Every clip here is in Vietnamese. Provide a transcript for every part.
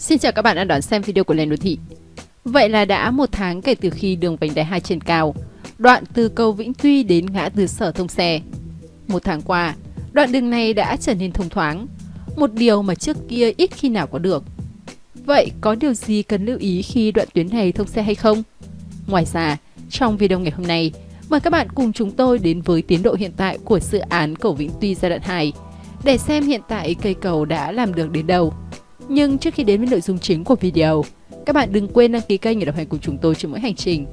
Xin chào các bạn đã đón xem video của Lên Đô Thị. Vậy là đã một tháng kể từ khi đường vành đai 2 trên cao, đoạn từ cầu Vĩnh Tuy đến ngã tư sở thông xe. Một tháng qua, đoạn đường này đã trở nên thông thoáng, một điều mà trước kia ít khi nào có được. Vậy có điều gì cần lưu ý khi đoạn tuyến này thông xe hay không? Ngoài ra, trong video ngày hôm nay, mời các bạn cùng chúng tôi đến với tiến độ hiện tại của dự án cầu Vĩnh Tuy giai đoạn 2 để xem hiện tại cây cầu đã làm được đến đâu. Nhưng trước khi đến với nội dung chính của video, các bạn đừng quên đăng ký kênh để đồng hành cùng chúng tôi trên mỗi hành trình.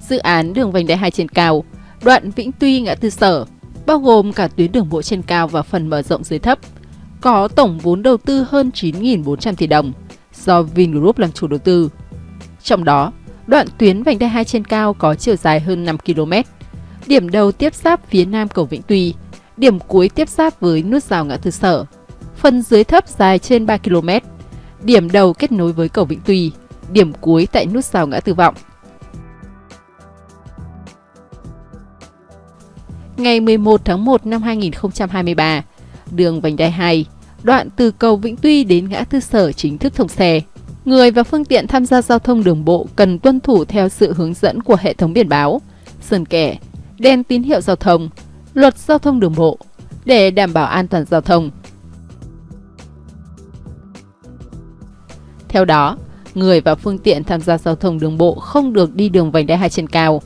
Dự án đường vành đai 2 trên cao, đoạn Vĩnh Tuy ngã tư sở, bao gồm cả tuyến đường bộ trên cao và phần mở rộng dưới thấp, có tổng vốn đầu tư hơn 9.400 tỷ đồng do Vingroup làm chủ đầu tư. Trong đó, đoạn tuyến vành đai 2 trên cao có chiều dài hơn 5 km, điểm đầu tiếp giáp phía nam cầu Vĩnh Tuy, điểm cuối tiếp giáp với nút giao ngã tư sở. Phần dưới thấp dài trên 3 km, điểm đầu kết nối với cầu Vĩnh Tuy, điểm cuối tại nút giao ngã tư vọng. Ngày 11 tháng 1 năm 2023, đường vành đai 2, đoạn từ cầu Vĩnh Tuy đến ngã tư sở chính thức thông xe. Người và phương tiện tham gia giao thông đường bộ cần tuân thủ theo sự hướng dẫn của hệ thống biển báo, sơn kẻ, đèn tín hiệu giao thông, luật giao thông đường bộ để đảm bảo an toàn giao thông. Theo đó, người và phương tiện tham gia giao thông đường bộ không được đi đường vành đai hai trên cao,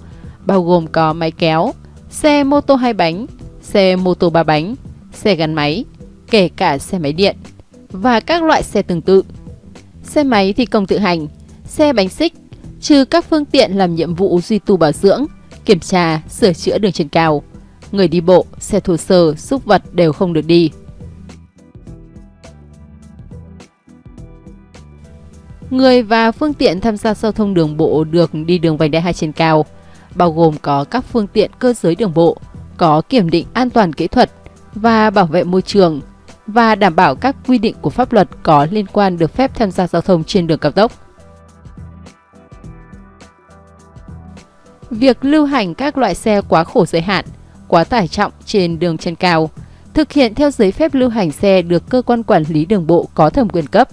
bao gồm có máy kéo, xe mô tô hai bánh, xe mô tô ba bánh, xe gắn máy, kể cả xe máy điện và các loại xe tương tự. Xe máy thì công tự hành, xe bánh xích, trừ các phương tiện làm nhiệm vụ duy tu bảo dưỡng, kiểm tra, sửa chữa đường trên cao. Người đi bộ, xe thô sơ, xúc vật đều không được đi. Người và phương tiện tham gia giao thông đường bộ được đi đường vành đai hai trên cao, bao gồm có các phương tiện cơ giới đường bộ, có kiểm định an toàn kỹ thuật và bảo vệ môi trường và đảm bảo các quy định của pháp luật có liên quan được phép tham gia giao thông trên đường cao tốc. Việc lưu hành các loại xe quá khổ giới hạn, quá tải trọng trên đường chân cao, thực hiện theo giấy phép lưu hành xe được cơ quan quản lý đường bộ có thẩm quyền cấp.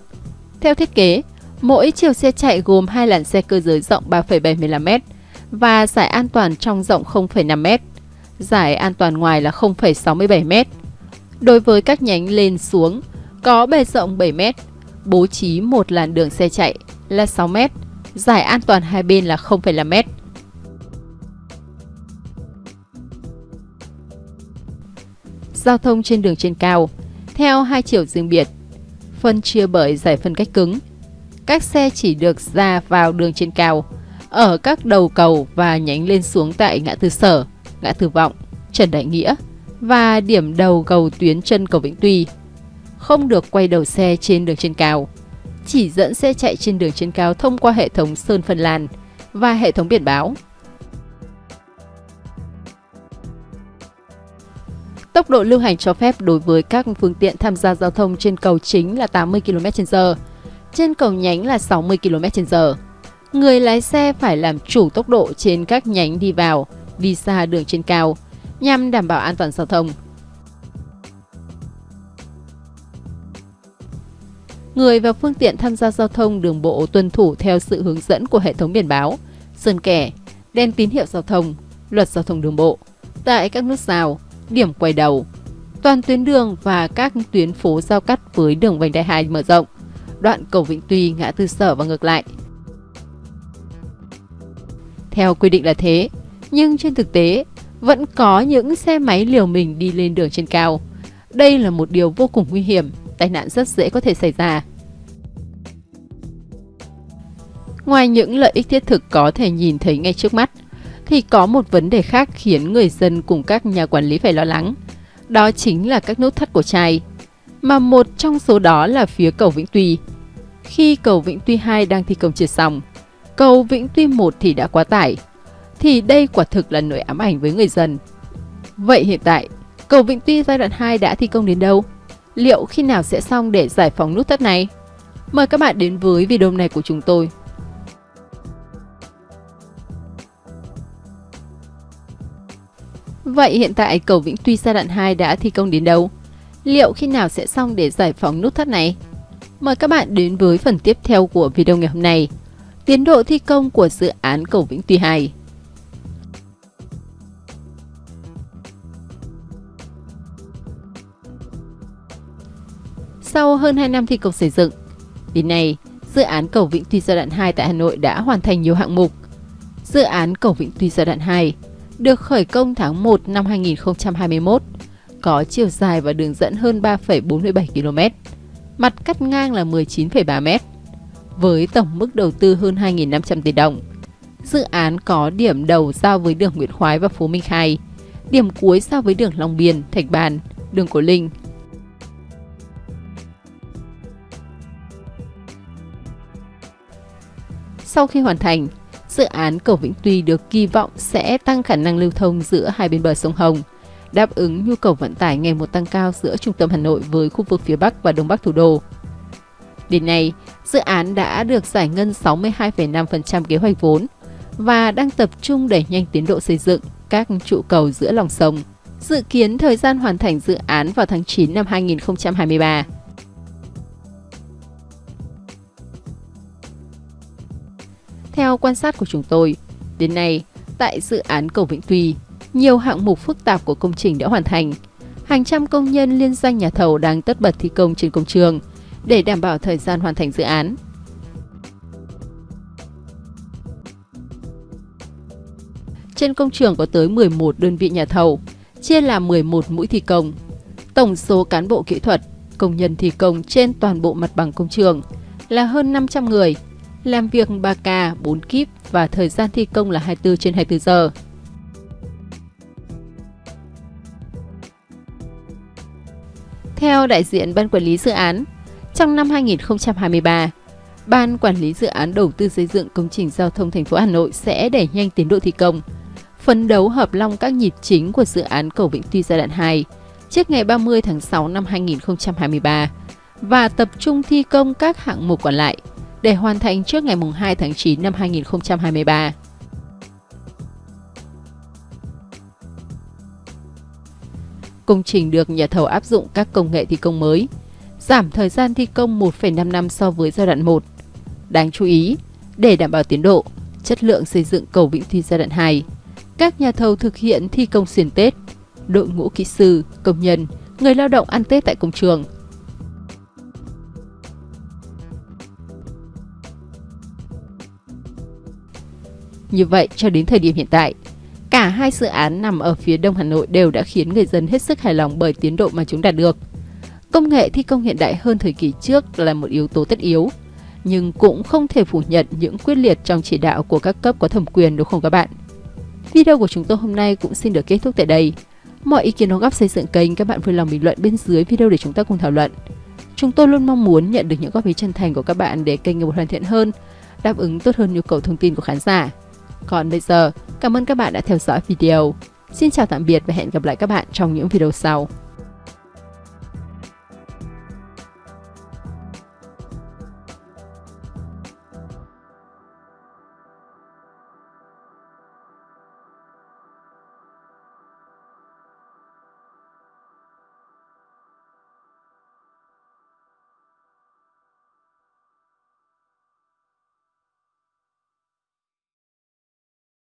Theo thiết kế, mỗi chiều xe chạy gồm hai làn xe cơ giới rộng 3,75m và giải an toàn trong rộng 0,5m, giải an toàn ngoài là 0,67m. Đối với các nhánh lên xuống, có bề rộng 7m, bố trí một làn đường xe chạy là 6m, giải an toàn hai bên là 0,5m. Giao thông trên đường trên cao, theo hai chiều riêng biệt, phân chia bởi giải phân cách cứng. Các xe chỉ được ra vào đường trên cao, ở các đầu cầu và nhánh lên xuống tại ngã tư sở, ngã tư vọng, Trần Đại Nghĩa và điểm đầu cầu tuyến chân cầu Vĩnh Tuy. Không được quay đầu xe trên đường trên cao. Chỉ dẫn xe chạy trên đường trên cao thông qua hệ thống sơn phân làn và hệ thống biển báo. Tốc độ lưu hành cho phép đối với các phương tiện tham gia giao thông trên cầu chính là 80 km/h, trên cầu nhánh là 60 km/h. Người lái xe phải làm chủ tốc độ trên các nhánh đi vào, đi xa đường trên cao nhằm đảm bảo an toàn giao thông. Người và phương tiện tham gia giao thông đường bộ tuân thủ theo sự hướng dẫn của hệ thống biển báo, sơn kẻ, đèn tín hiệu giao thông, luật giao thông đường bộ, tại các nút giao, điểm quay đầu, toàn tuyến đường và các tuyến phố giao cắt với đường vành đai 2 mở rộng, đoạn cầu Vĩnh Tuy, ngã tư sở và ngược lại. Theo quy định là thế, nhưng trên thực tế, vẫn có những xe máy liều mình đi lên đường trên cao. Đây là một điều vô cùng nguy hiểm, tai nạn rất dễ có thể xảy ra. Ngoài những lợi ích thiết thực có thể nhìn thấy ngay trước mắt, thì có một vấn đề khác khiến người dân cùng các nhà quản lý phải lo lắng. Đó chính là các nút thắt của chai, mà một trong số đó là phía cầu Vĩnh Tuy. Khi cầu Vĩnh Tuy 2 đang thi công chưa xong, cầu Vĩnh Tuy 1 thì đã quá tải, thì đây quả thực là nỗi ám ảnh với người dân. Vậy hiện tại, cầu Vĩnh Tuy giai đoạn 2 đã thi công đến đâu? Liệu khi nào sẽ xong để giải phóng nút thắt này? Mời các bạn đến với video này của chúng tôi. Vậy hiện tại cầu Vĩnh Tuy giai đoạn 2 đã thi công đến đâu? Liệu khi nào sẽ xong để giải phóng nút thắt này? Mời các bạn đến với phần tiếp theo của video ngày hôm nay. Tiến độ thi công của dự án cầu Vĩnh Tuy 2 Sau hơn 2 năm thi công xây dựng, đến nay, dự án cầu Vĩnh Tuy giai đoạn 2 tại Hà Nội đã hoàn thành nhiều hạng mục. Dự án cầu Vĩnh Tuy giai đoạn 2 được khởi công tháng 1 năm 2021, có chiều dài và đường dẫn hơn 3,47 km, mặt cắt ngang là 19,3 m, với tổng mức đầu tư hơn 2.500 tỷ đồng. Dự án có điểm đầu giao với đường Nguyễn Khoái và Phú Minh Khai, điểm cuối giao với đường Long Biên, Thạch Bàn, đường Cổ Linh, Sau khi hoàn thành, dự án cầu Vĩnh Tuy được kỳ vọng sẽ tăng khả năng lưu thông giữa hai bên bờ sông Hồng, đáp ứng nhu cầu vận tải ngày một tăng cao giữa trung tâm Hà Nội với khu vực phía Bắc và Đông Bắc thủ đô. Đến nay, dự án đã được giải ngân 62,5% kế hoạch vốn và đang tập trung đẩy nhanh tiến độ xây dựng các trụ cầu giữa lòng sông. Dự kiến thời gian hoàn thành dự án vào tháng 9 năm 2023. Theo quan sát của chúng tôi, đến nay, tại dự án cầu Vĩnh Tuy, nhiều hạng mục phức tạp của công trình đã hoàn thành. Hàng trăm công nhân liên danh nhà thầu đang tất bật thi công trên công trường để đảm bảo thời gian hoàn thành dự án. Trên công trường có tới 11 đơn vị nhà thầu, chia làm 11 mũi thi công. Tổng số cán bộ kỹ thuật, công nhân thi công trên toàn bộ mặt bằng công trường là hơn 500 người, làm việc 3K, 4 kíp và thời gian thi công là 24 trên 24 giờ. Theo đại diện Ban Quản lý Dự án, trong năm 2023, Ban Quản lý Dự án Đầu tư xây dựng công trình giao thông thành phố Hà Nội sẽ đẩy nhanh tiến độ thi công, phấn đấu hợp long các nhịp chính của dự án cầu Vĩnh Tuy giai đoạn 2 trước ngày 30 tháng 6 năm 2023 và tập trung thi công các hạng mục còn lại để hoàn thành trước ngày 2 tháng 9 năm 2023. Công trình được nhà thầu áp dụng các công nghệ thi công mới, giảm thời gian thi công 1,5 năm so với giai đoạn 1. Đáng chú ý, để đảm bảo tiến độ, chất lượng xây dựng cầu Vĩnh Tuy giai đoạn 2, các nhà thầu thực hiện thi công xuyên Tết, đội ngũ kỹ sư, công nhân, người lao động ăn Tết tại công trường – Như vậy, cho đến thời điểm hiện tại, cả hai dự án nằm ở phía đông Hà Nội đều đã khiến người dân hết sức hài lòng bởi tiến độ mà chúng đạt được. Công nghệ thi công hiện đại hơn thời kỳ trước là một yếu tố tất yếu, nhưng cũng không thể phủ nhận những quyết liệt trong chỉ đạo của các cấp có thẩm quyền đúng không các bạn? Video của chúng tôi hôm nay cũng xin được kết thúc tại đây. Mọi ý kiến đóng góp xây dựng kênh các bạn vui lòng bình luận bên dưới video để chúng ta cùng thảo luận. Chúng tôi luôn mong muốn nhận được những góp ý chân thành của các bạn để kênh ngày một hoàn thiện hơn, đáp ứng tốt hơn nhu cầu thông tin của khán giả. Còn bây giờ, cảm ơn các bạn đã theo dõi video. Xin chào tạm biệt và hẹn gặp lại các bạn trong những video sau.